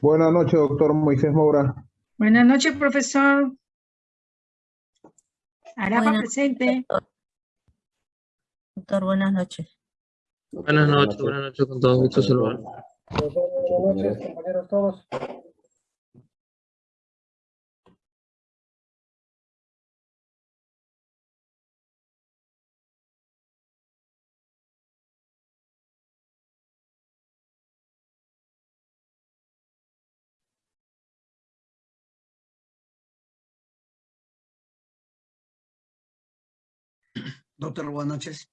Buenas noches, doctor Moisés Moura. Buenas noches, profesor. Arapa Buenas- presente. Doctor, buenas noches. Buenas noches, buenas noches con todos. Gusto saludar. Buenas noches, compañeros todos. Doctor, buenas noches.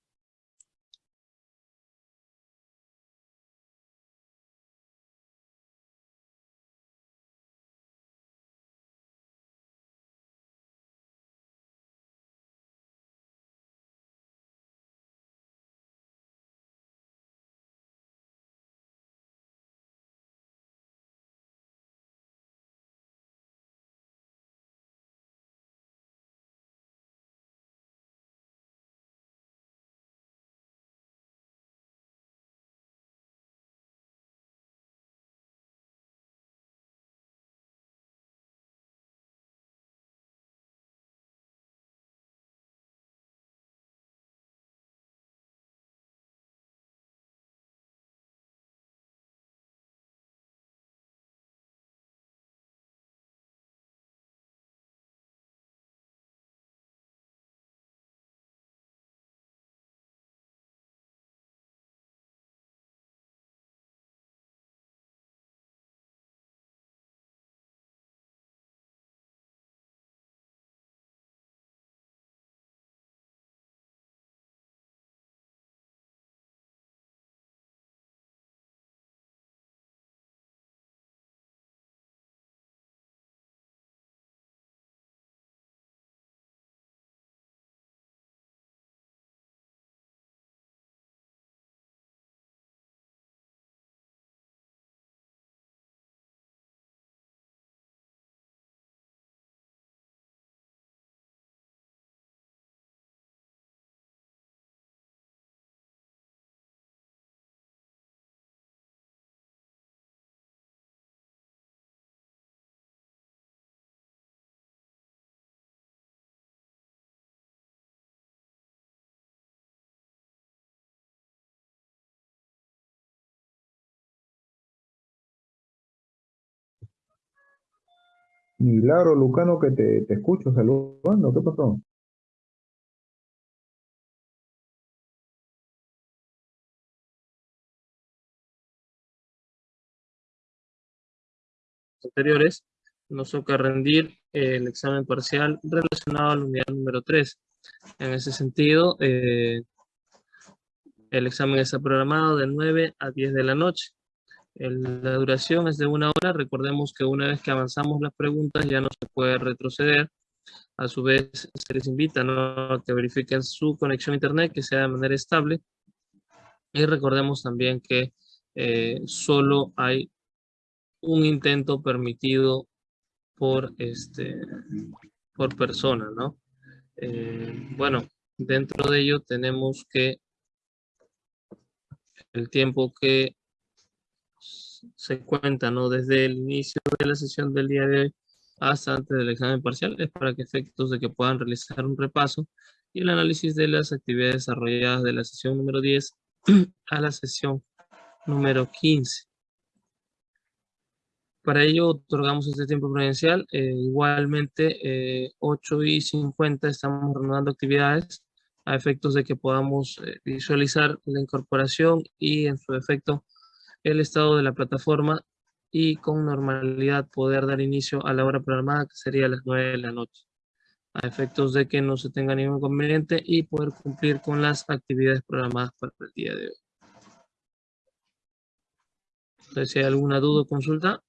Milagro Lucano, que te, te escucho saludando. ¿Qué pasó? anteriores, nos toca rendir el examen parcial relacionado a la unidad número 3. En ese sentido, eh, el examen está programado de 9 a 10 de la noche. La duración es de una hora. Recordemos que una vez que avanzamos las preguntas ya no se puede retroceder. A su vez, se les invita ¿no? a que verifiquen su conexión a internet, que sea de manera estable. Y recordemos también que eh, solo hay un intento permitido por, este, por persona, ¿no? Eh, bueno, dentro de ello tenemos que el tiempo que se cuenta, ¿no? Desde el inicio de la sesión del día de hoy hasta antes del examen parcial es para que efectos de que puedan realizar un repaso y el análisis de las actividades desarrolladas de la sesión número 10 a la sesión número 15. Para ello otorgamos este tiempo prudencial. eh, igualmente, eh, 8 y 50 estamos reanudando actividades a efectos de que podamos eh, visualizar la incorporación y en su defecto el estado de la plataforma y con normalidad poder dar inicio a la hora programada que sería a las 9 de la noche a efectos de que no se tenga ningún inconveniente y poder cumplir con las actividades programadas para el día de hoy. Entonces, si hay alguna duda o consulta,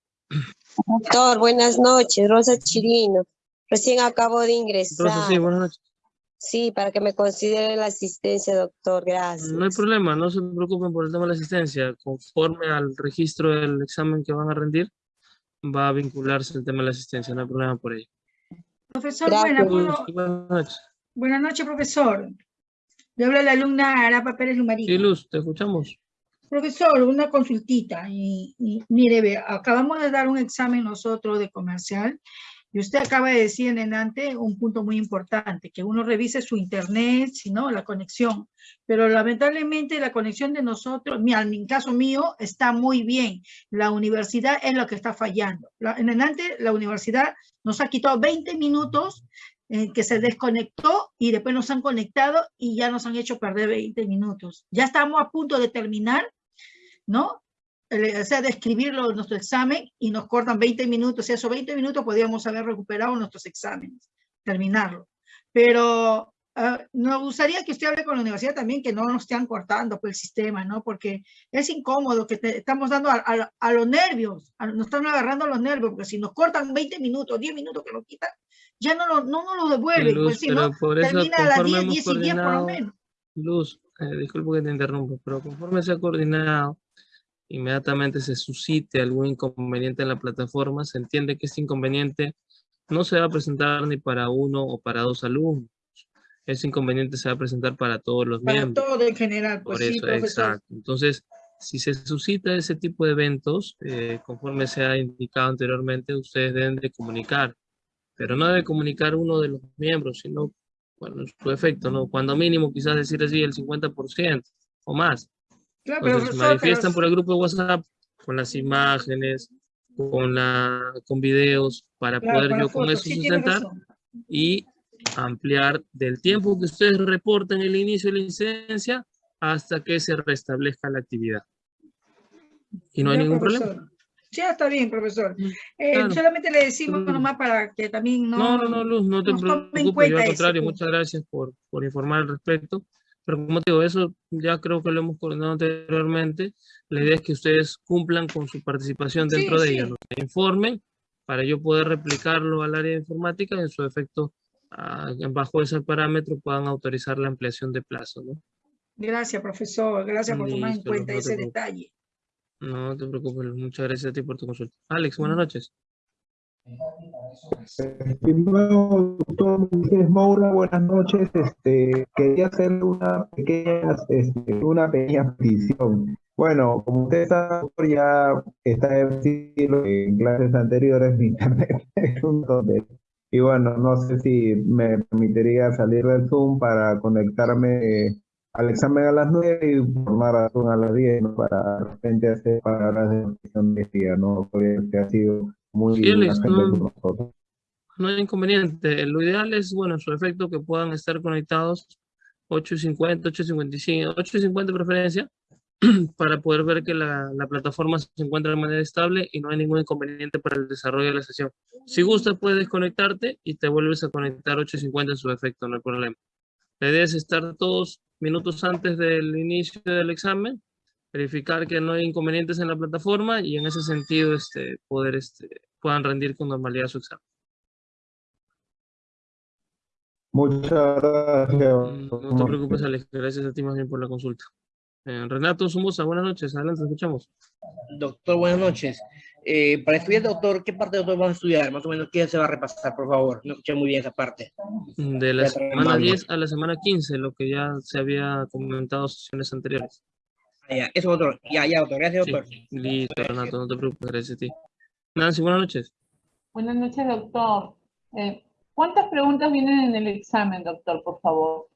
Doctor, buenas noches, Rosa Chirino. Recién acabo de ingresar. Rosa, sí, buenas noches. Sí, para que me considere la asistencia, doctor, gracias. No hay problema, no se preocupen por el tema de la asistencia. Conforme al registro del examen que van a rendir, va a vincularse el tema de la asistencia, no hay problema por ello. Profesor, buena, ¿puedo- Buenas noches. buenas noches, profesor. Le habla la alumna Arapa Pérez Sí, Lumarino. Luz, te escuchamos. Profesor, una consultita. Y, y mire, ve, acabamos de dar un examen nosotros de comercial y usted acaba de decir en enante un punto muy importante, que uno revise su internet, si no, la conexión. Pero lamentablemente la conexión de nosotros, en caso mío, está muy bien. La universidad es lo que está fallando. La- en enante la universidad nos ha quitado 20 minutos eh, que se desconectó y después nos han conectado y ya nos han hecho perder 20 minutos. Ya estamos a punto de terminar, ¿no? O sea, de escribirlo en nuestro examen y nos cortan 20 minutos. Y esos 20 minutos podríamos haber recuperado nuestros exámenes, terminarlo. Pero ah, nos gustaría que usted hable con la universidad también, que no nos estén cortando por el sistema, ¿no? Porque es incómodo que te- estamos dando a, a- a los nervios, a- nos están agarrando a los nervios, porque si nos cortan 20 minutos, 10 minutos que nos quitan, ya no, lo- no nos lo devuelven. Luz, pues si no, por eso termina a las conforme 10, hemos 10 y 10 por lo menos. Luz, eh, disculpe que te interrumpa, pero conforme se ha coordinado, inmediatamente se suscite algún inconveniente en la plataforma, se entiende que este inconveniente no se va a presentar ni para uno o para dos alumnos. Ese inconveniente se va a presentar para todos los Para miembros. todo en general, Por pues sí, eso, profesor. exacto. Entonces, si se suscita ese tipo de eventos, eh, conforme se ha indicado anteriormente, ustedes deben de comunicar. Pero no debe comunicar uno de los miembros, sino, bueno, en su efecto, ¿no? Cuando mínimo, quizás decir así, el 50% o más. Claro, pero Entonces, profesor, pero manifiestan por el grupo de WhatsApp con las imágenes, con, la, con videos, para Claro, poder con yo con eso sí, sustentar y ampliar del tiempo que ustedes reportan el inicio de la incidencia hasta que se restablezca la actividad. Y no hay ningún problema. profesor. Ya está bien, profesor. Eh, claro. Solamente le decimos Mm. nomás para que también no... No, no, no, Luz, no te preocupes, yo al contrario, muchas gracias por, por informar al respecto. Pero como te digo, eso ya creo que lo hemos coordinado anteriormente. La idea es que ustedes cumplan con su participación Sí, dentro de sí. ella, informen para yo poder replicarlo al área de informática y en su efecto, bajo ese parámetro, puedan autorizar la ampliación de plazo, ¿no? Gracias, profesor. Gracias por tomar en cuenta no ese detalle. No te preocupes, muchas gracias a ti por tu consulta. Alex, buenas noches. Estimado doctor Moisés Moura, buenas noches. Este, quería hacer una pequeña, este, una pequeña petición. Bueno, como usted sabe, ya está en clases anteriores, mi internet es un. Y bueno, no sé si me permitiría salir del Zoom para conectarme eh, al examen a las 9 y formar a Zoom a las 10, ¿no? Para de repente hacer palabras de día, ¿no? Porque ha sido muy no- hay inconveniente. Lo ideal es, bueno, en su efecto, que puedan estar conectados 8.50, 8.55, 8.50 de preferencia, para poder ver que la, la plataforma se encuentra de manera estable y no hay ningún inconveniente para el desarrollo de la sesión. Si gusta, puedes desconectarte y te vuelves a conectar 8.50 en su efecto, no hay problema. La idea es estar todos minutos antes del inicio del examen, verificar que no hay inconvenientes en la plataforma y en ese sentido este, poder, este, puedan rendir con normalidad su examen. Muchas gracias. Mm, No te preocupes, Alex. Gracias a ti más bien por la consulta. Eh, Renato Somoza, buenas noches. Adelante, escuchamos. Doctor, buenas noches. Eh, para estudiar, doctor, ¿qué parte, doctor, vamos a estudiar? Más o menos, ¿qué se va a repasar, por favor? No escuché muy bien esa parte. De la Ya semana mal, 10 a la semana 15, lo que ya se había comentado en sesiones anteriores. Ah, ya, eso, doctor. Ya, ya, doctor. Gracias, Sí, doctor. listo, Renato, no te preocupes, gracias a ti. Nancy, buenas noches. Buenas noches, doctor. Eh, ¿Cuántas preguntas vienen en el examen, doctor, por favor?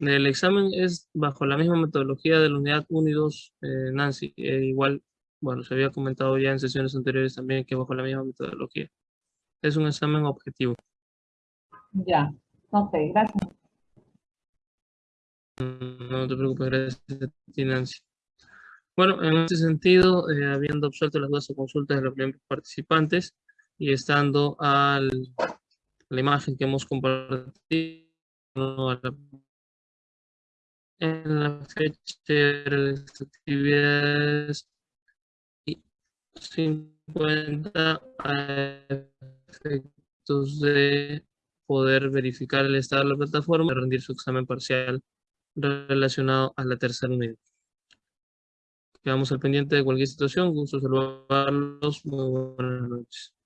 El examen es bajo la misma metodología de la unidad 1 y 2, eh, Nancy. eh, igual, bueno, se había comentado ya en sesiones anteriores también que bajo la misma metodología. Es un examen objetivo. Ya. Ok, gracias. No te preocupes, gracias a Nancy. Bueno, en este sentido, eh, habiendo absuelto las dudas o consultas de los participantes y estando al, la imagen que hemos compartido a en la fecha de las actividades y 50 a efectos de poder verificar el estado de la plataforma y rendir su examen parcial relacionado a la tercera unidad. Quedamos al pendiente de cualquier situación. Gusto saludarlos. Muy buenas noches.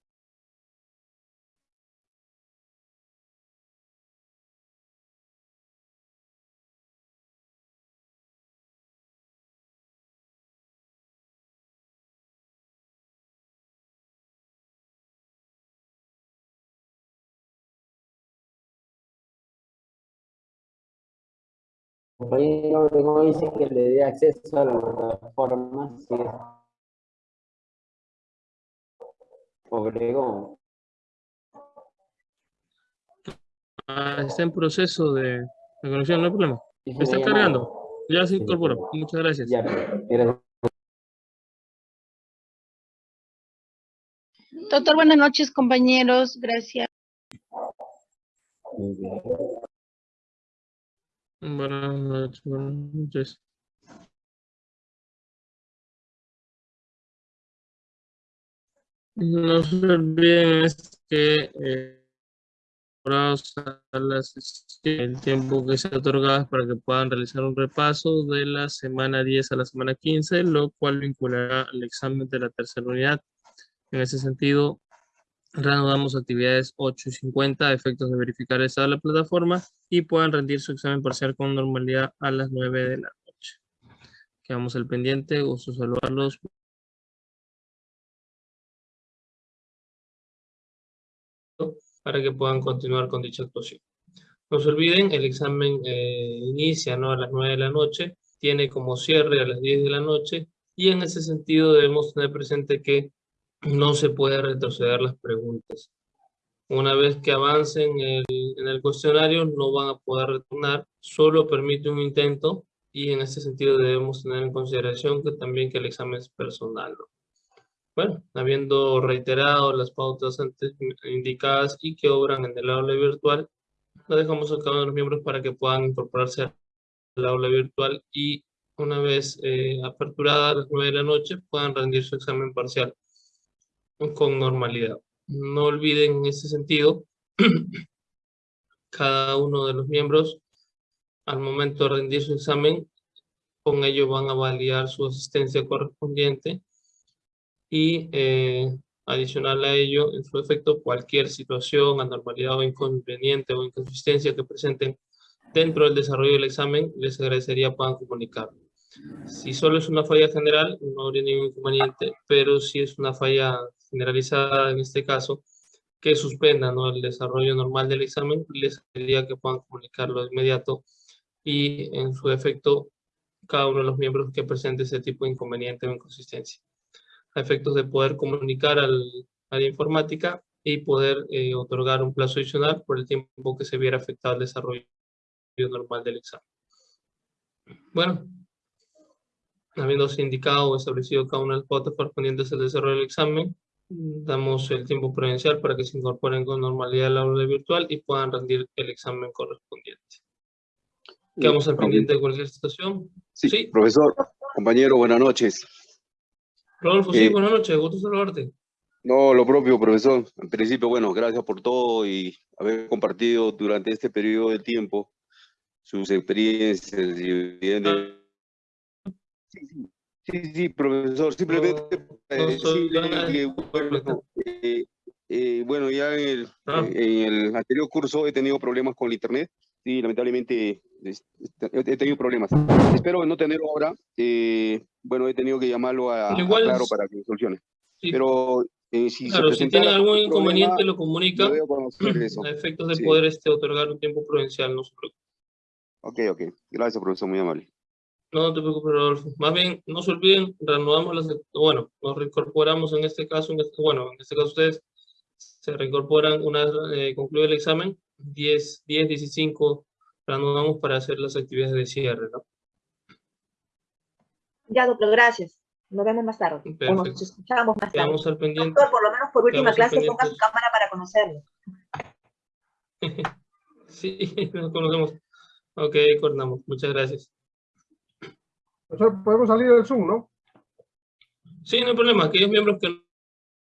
Compañero Obregón dice que le dé acceso a la plataforma. Sí. Obregón. Ah, está en proceso de, de conexión, no hay problema. Está me ha cargando. Ya se incorporó. Muchas gracias. Ya, gracias. Doctor, buenas noches, compañeros. Gracias. Muy bien. Buenas noches. Buenas noches. No se olviden es que eh, el tiempo que se ha otorgado para que puedan realizar un repaso de la semana 10 a la semana 15, lo cual vinculará al examen de la tercera unidad. En ese sentido, reanudamos actividades 8 y 50 a efectos de verificar el de la plataforma y puedan rendir su examen parcial con normalidad a las 9 de la noche. Quedamos al pendiente, gusto saludarlos. para que puedan continuar con dicha actuación. No se olviden, el examen eh, inicia ¿no? a las 9 de la noche, tiene como cierre a las 10 de la noche y en ese sentido debemos tener presente que no se puede retroceder las preguntas. Una vez que avancen en el cuestionario no van a poder retornar, solo permite un intento y en ese sentido debemos tener en consideración que también que el examen es personal. ¿no? Bueno, habiendo reiterado las pautas antes indicadas y que obran en el aula virtual, lo dejamos a cada uno de los miembros para que puedan incorporarse al aula virtual y una vez eh, aperturada a las 9 de la noche puedan rendir su examen parcial con normalidad. No olviden en ese sentido, cada uno de los miembros al momento de rendir su examen, con ello van a validar su asistencia correspondiente y eh, adicional a ello, en su efecto, cualquier situación, anormalidad o inconveniente o inconsistencia que presenten dentro del desarrollo del examen, les agradecería puedan comunicar. Si solo es una falla general, no habría ningún inconveniente, pero si es una falla generalizada en este caso, que suspenda ¿no? el desarrollo normal del examen, les pediría que puedan comunicarlo de inmediato y en su efecto, cada uno de los miembros que presente ese tipo de inconveniente o inconsistencia a efectos de poder comunicar al, a la informática y poder eh, otorgar un plazo adicional por el tiempo que se viera afectado el desarrollo normal del examen. Bueno, habiéndose indicado o establecido cada una de las pautas correspondientes al desarrollo del examen, damos el tiempo prudencial para que se incorporen con normalidad al aula virtual y puedan rendir el examen correspondiente. Quedamos al pendiente de cualquier situación. Sí, Sí. profesor, compañero, buenas noches. Rodolfo, sí, Eh, buenas noches, gusto saludarte. No, lo propio, profesor. En principio, bueno, gracias por todo y haber compartido durante este periodo de tiempo sus experiencias y Sí, sí, sí, sí, profesor, simplemente para no decirle que, bueno, eh, eh, bueno, ya en el, Ah. en el anterior curso he tenido problemas con el internet y lamentablemente es- he tenido problemas. Espero no tenerlo ahora. eh, bueno, he tenido que llamarlo a, a Igual Claro es- para que me solucione. Sí. Pero eh, si Claro, se si tienen algún algún inconveniente problema, lo comunica a efectos de Sí. poder este, otorgar un tiempo prudencial, no se preocupe. Ok, ok. Gracias, profesor, muy amable. No te preocupes, Rodolfo. Más bien, no se olviden, reanudamos las, bueno, nos reincorporamos en este caso, en este- bueno, en este caso ustedes se reincorporan una vez eh, concluido el examen, 10, 10, 15, reanudamos para hacer las actividades de cierre, ¿no? Ya, doctor, gracias. Nos vemos más tarde. O nos Perfecto. escuchamos más tarde. Al pendiente. Doctor, por lo menos por última Quedamos clase ponga su cámara para conocerlo. Sí, nos conocemos. Ok, coordinamos. Muchas gracias. Profesor, podemos salir del Zoom, ¿no? Sí, no hay problema. Aquellos miembros que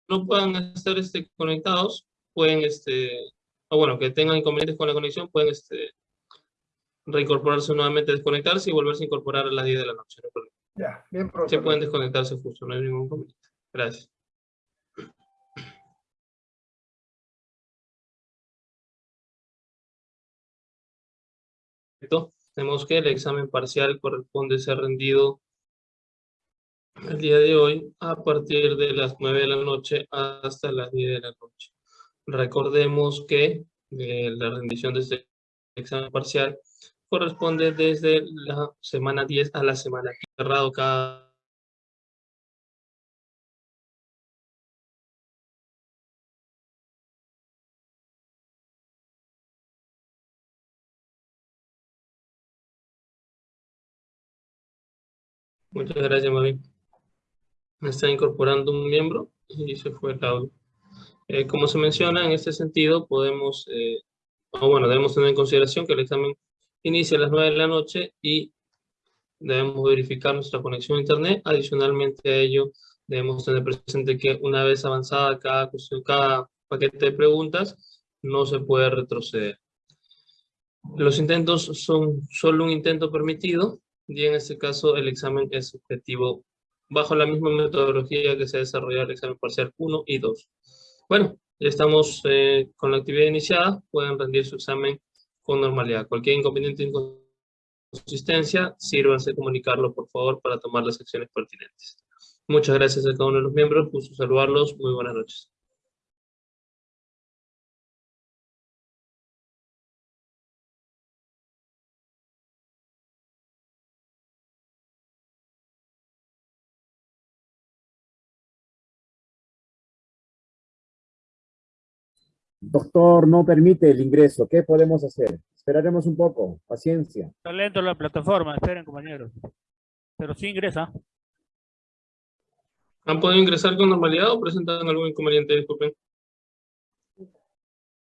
no puedan estar este, conectados, pueden, este, o bueno, que tengan inconvenientes con la conexión, pueden este, reincorporarse nuevamente, desconectarse y volverse a incorporar a las 10 de la noche. No hay problema. Ya, bien, Sí profesor. pueden desconectarse justo, no hay ningún inconveniente. Gracias. Perfecto. Tenemos que el examen parcial corresponde ser rendido el día de hoy a partir de las 9 de la noche hasta las 10 de la noche. Recordemos que eh, la rendición de este examen parcial corresponde desde la semana 10 a la semana 15, cerrado cada Muchas gracias, Mavi. Me está incorporando un miembro y se fue el audio. Eh, como se menciona, en este sentido podemos, eh, o bueno, debemos tener en consideración que el examen inicia a las 9 de la noche y debemos verificar nuestra conexión a internet. Adicionalmente a ello, debemos tener presente que una vez avanzada cada, cuestión, cada paquete de preguntas, no se puede retroceder. Los intentos son solo un intento permitido y en este caso el examen es objetivo bajo la misma metodología que se ha desarrollado el examen parcial 1 y 2. Bueno, ya estamos eh, con la actividad iniciada, pueden rendir su examen con normalidad. Cualquier inconveniente o inconsistencia, sírvanse comunicarlo por favor para tomar las acciones pertinentes. Muchas gracias a cada uno de los miembros, gusto saludarlos, muy buenas noches. Doctor, no permite el ingreso. ¿Qué podemos hacer? Esperaremos un poco. Paciencia. Está lento la plataforma, esperen compañeros. Pero sí ingresa. ¿Han podido ingresar con normalidad o presentan algún inconveniente? Disculpen.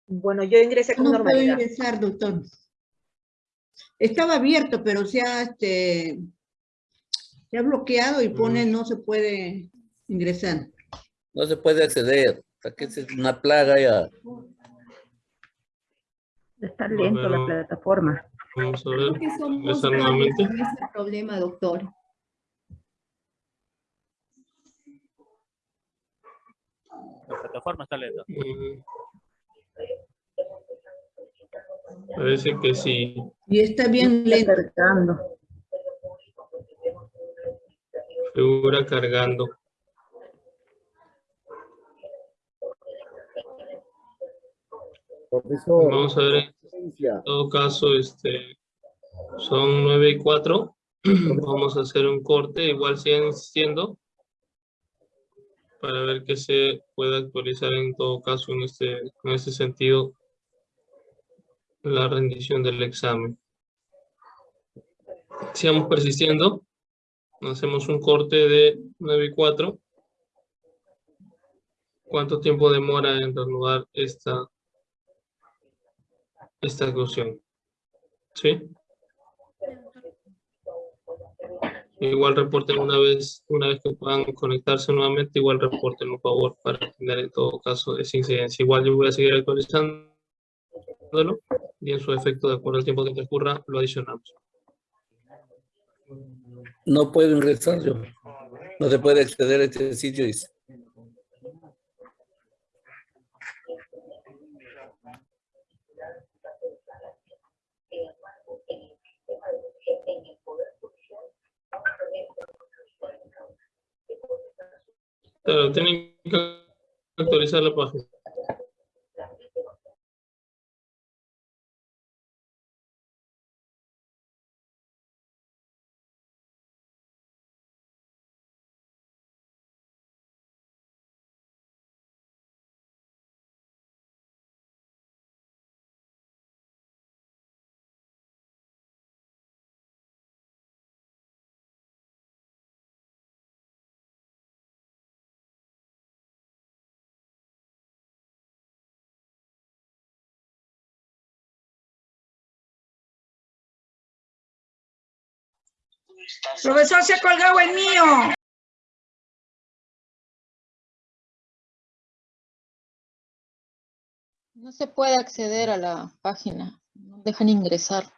Bueno, yo ingresé con No puedo normalidad. ingresar, doctor. Estaba abierto, pero se ha, este, se ha bloqueado y pone no se puede ingresar. No se puede acceder. Hasta que es una plaga ya. Está lento la plataforma. Vamos a Creo ver. varios nuevamente. con ese problema, doctor. La plataforma está lenta. Mm. Parece que sí. Y está bien lento. Figura cargando. Profesor. Vamos a ver, en todo caso, este, son 9 y 4. Vamos a hacer un corte, igual siguen insistiendo, para ver que se puede actualizar en todo caso en este, en este sentido la rendición del examen. Sigamos persistiendo. Hacemos un corte de 9 y 4. ¿Cuánto tiempo demora en reanudar esta, esta cuestión? ¿Sí? Igual reporten una vez, una vez que puedan conectarse nuevamente, igual reporten por favor para tener en todo caso esa incidencia. Igual yo voy a seguir actualizándolo y en su efecto, de acuerdo al tiempo que transcurra, lo adicionamos. No puedo ingresar yo. No se puede acceder a este sitio. dice. Claro, tienen que actualizar la página. Profesor, se ha colgado el mío. No se puede acceder a la página, no dejan ingresar.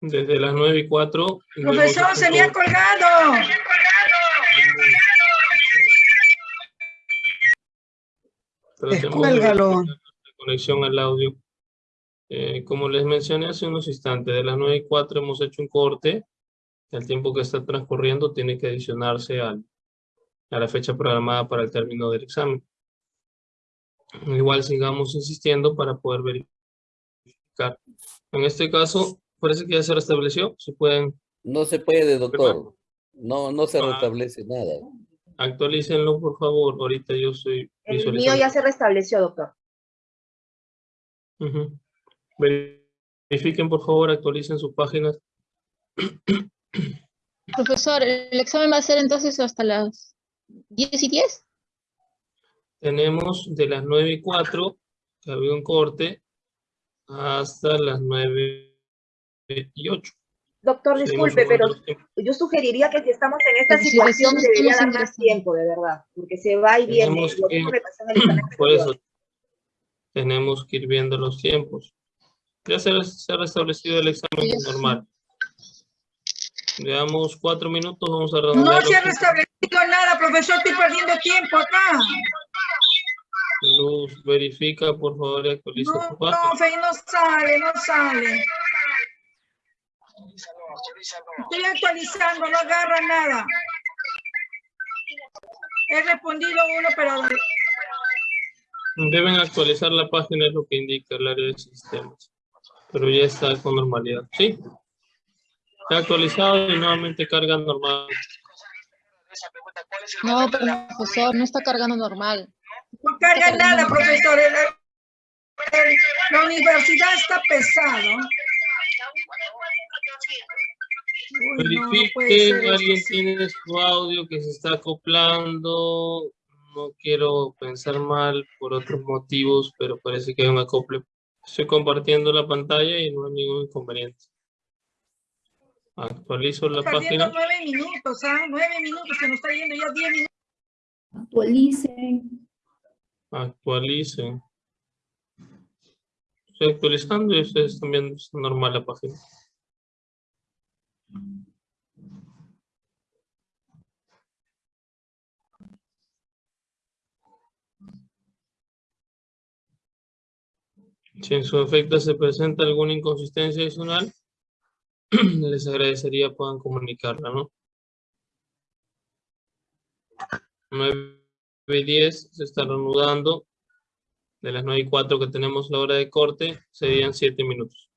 Desde las 9 y 4. Profesor, se me ha colgado. Descuélgalo. Conexión al audio. Eh, como les mencioné hace unos instantes, de las 9 y 4 hemos hecho un corte. El tiempo que está transcurriendo tiene que adicionarse al, a la fecha programada para el término del examen. Igual sigamos insistiendo para poder verificar. En este caso, parece que ya se restableció. Si pueden... No se puede, doctor. No, no se Ah. restablece nada. Actualícenlo, por favor. Ahorita yo estoy El mío ya se restableció, doctor. Verifiquen, por favor, actualicen sus páginas. Profesor, el examen va a ser entonces hasta las 10 y 10. Tenemos de las 9 y 4, que había un corte, hasta las 9 y 8. Doctor, Seguimos disculpe, pero tiempos. yo sugeriría que si estamos en esta situación debería dar más tiempo, de verdad, porque se va y viene. Que- Por anterior. eso, tenemos que ir viendo los tiempos. Ya se, se ha restablecido el examen normal. Veamos cuatro minutos, vamos a No se ha restablecido nada, profesor. Estoy perdiendo tiempo acá. Luz, verifica, por favor, actualiza No, página. profe, no sale, no sale. Estoy actualizando, no agarra nada. He respondido uno, pero Deben actualizar la página, es lo que indica el área de sistemas. Pero ya está con normalidad. ¿Sí? Está actualizado y nuevamente carga normal. No, profesor, no está cargando normal. no carga nada, profesor. El- la universidad está pesado. Uy, no, Verifiquen, alguien tiene su audio que se está acoplando. No quiero pensar mal por otros motivos, pero parece que hay un acople. Estoy compartiendo la pantalla y no hay ningún inconveniente. Actualizo la página. nueve minutos, ¿ah? Nueve minutos, se nos está yendo ya diez minutos. Actualicen. Actualicen. Estoy actualizando y ustedes están viendo es normal la página. Si en su efecto se presenta alguna inconsistencia adicional, les agradecería puedan comunicarla, ¿no? 9 y 10 se está reanudando. De las 9 y 4 que tenemos la hora de corte, serían 7 minutos.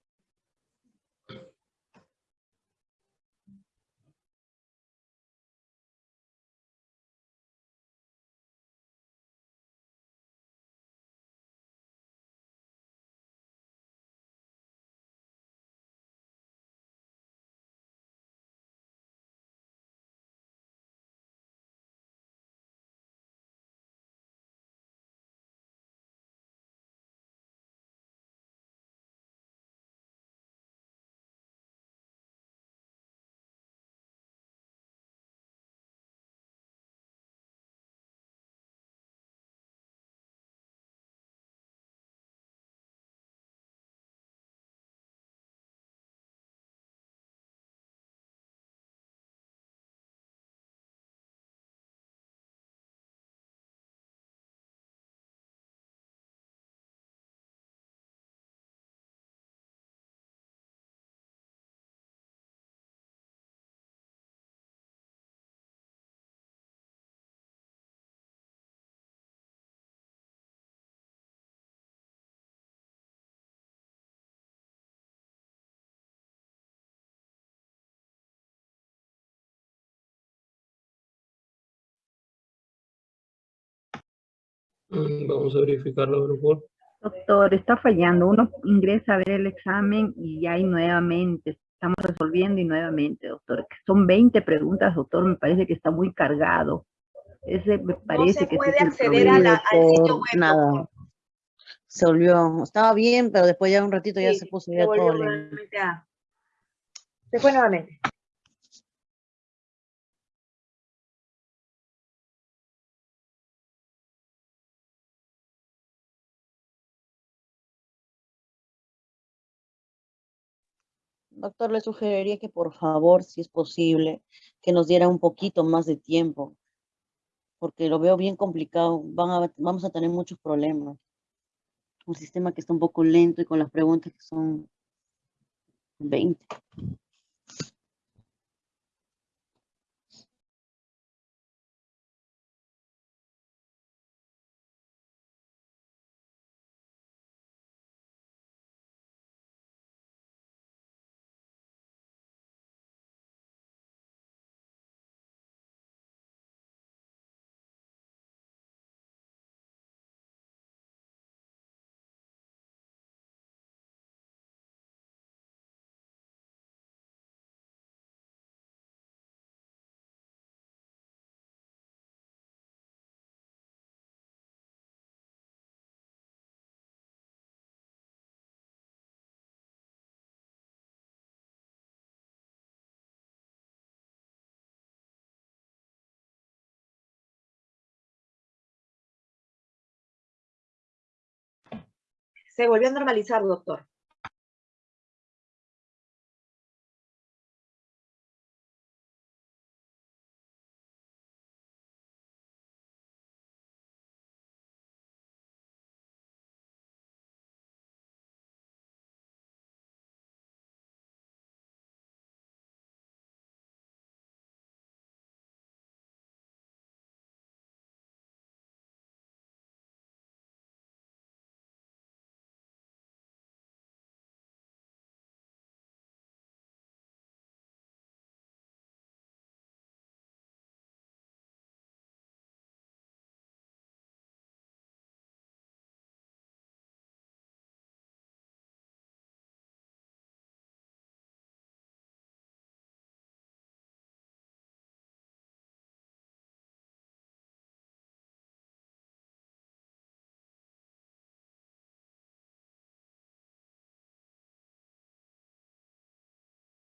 Vamos a verificarlo, por favor. Doctor, está fallando. Uno ingresa a ver el examen y ahí nuevamente estamos resolviendo y nuevamente, doctor. Son 20 preguntas, doctor. Me parece que está muy cargado. Ese me parece se que puede es el acceder a la- al sitio web, nada. Se volvió, estaba bien, pero después ya un ratito ya se puso ya todo Se fue nuevamente. Doctor, le sugeriría que por favor, si es posible, que nos diera un poquito más de tiempo, porque lo veo bien complicado. Van a, vamos a tener muchos problemas. Un sistema que está un poco lento y con las preguntas que son 20. Se volvió a normalizar, doctor.